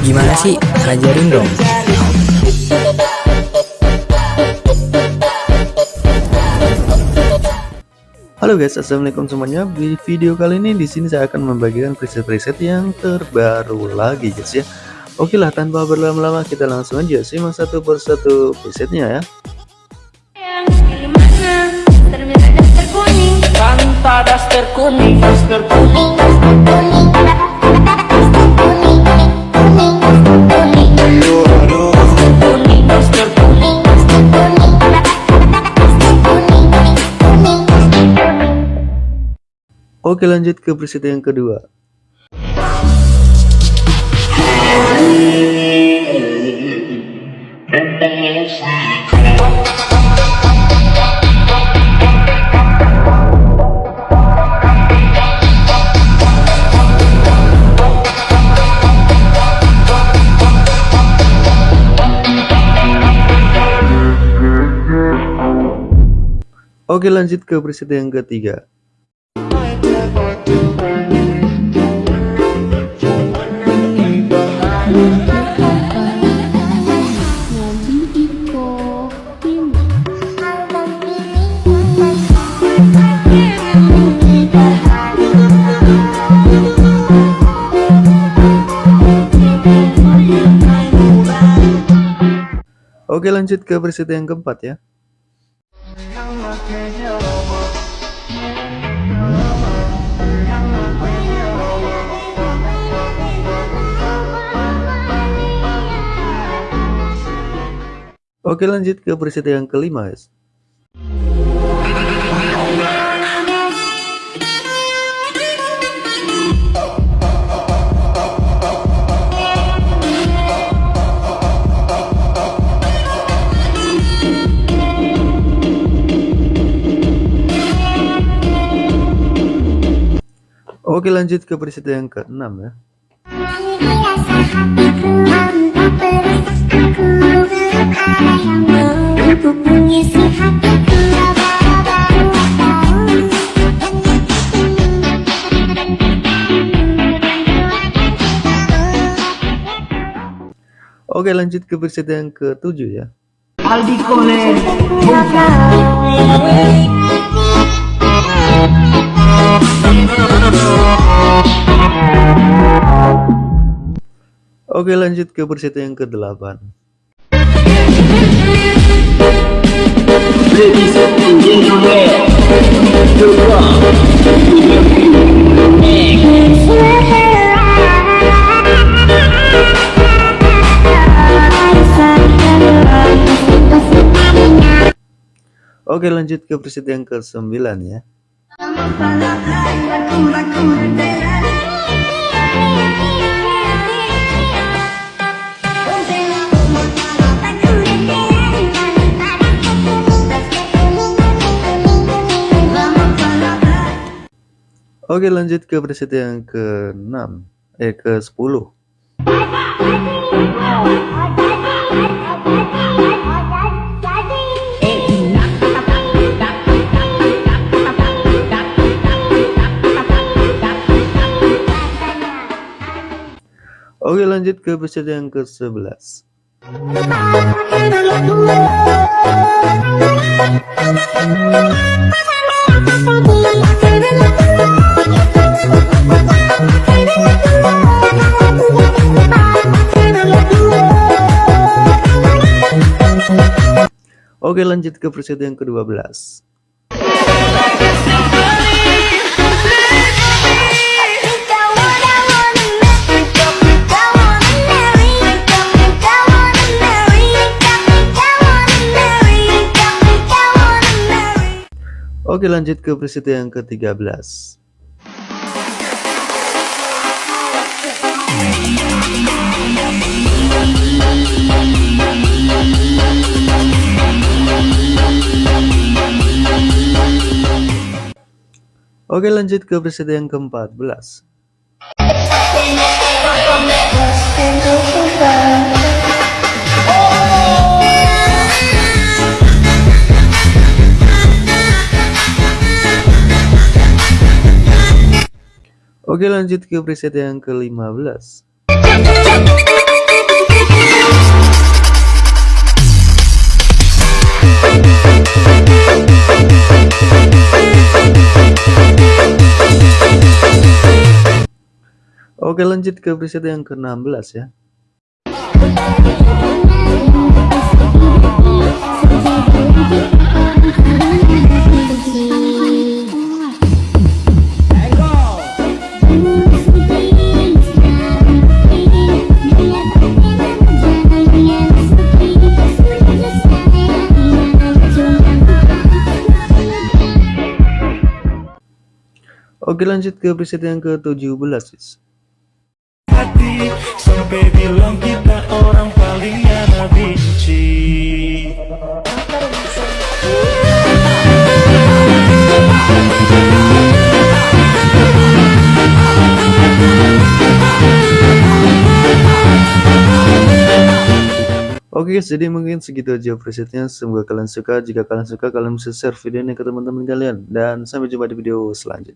Gimana sih? Ajarin dong. Halo guys, assalamualaikum semuanya. Di video kali ini di sini saya akan membagikan preset-preset yang terbaru lagi guys ya. Oke lah, tanpa berlama-lama kita langsung aja simak satu persatu presetnya ya. daster kuning, daster kuning, Oke lanjut ke preset yang kedua. Oke lanjut ke preset yang ketiga Oke lanjut ke preset yang keempat ya. Oke lanjut ke preset yang kelima guys Oke lanjut ke preset yang ke-6 ya. Oke lanjut ke preset yang ke-7 ya. Aldi Kole. Oke lanjut ke preset yang ke-8 Oke lanjut ke preset yang ke-9 ya Oke lanjut ke preset yang ke-6 Eh ke-10 Oke lanjut ke preset yang ke-11 Oke lanjut ke preset yang ke-12 Oke lanjut ke preset yang ke-13 Oke lanjut ke preset yang ke-14 Oke lanjut ke preset yang ke-15 Oke lanjut ke preset yang ke-16 ya Oke lanjut ke preset yang ke-17 hati Sampai bilang kita orang paling ada benci Oke guys, jadi mungkin segitu aja presetnya. Semoga kalian suka. Jika kalian suka, kalian bisa share video ini ke teman-teman kalian. Dan sampai jumpa di video selanjutnya.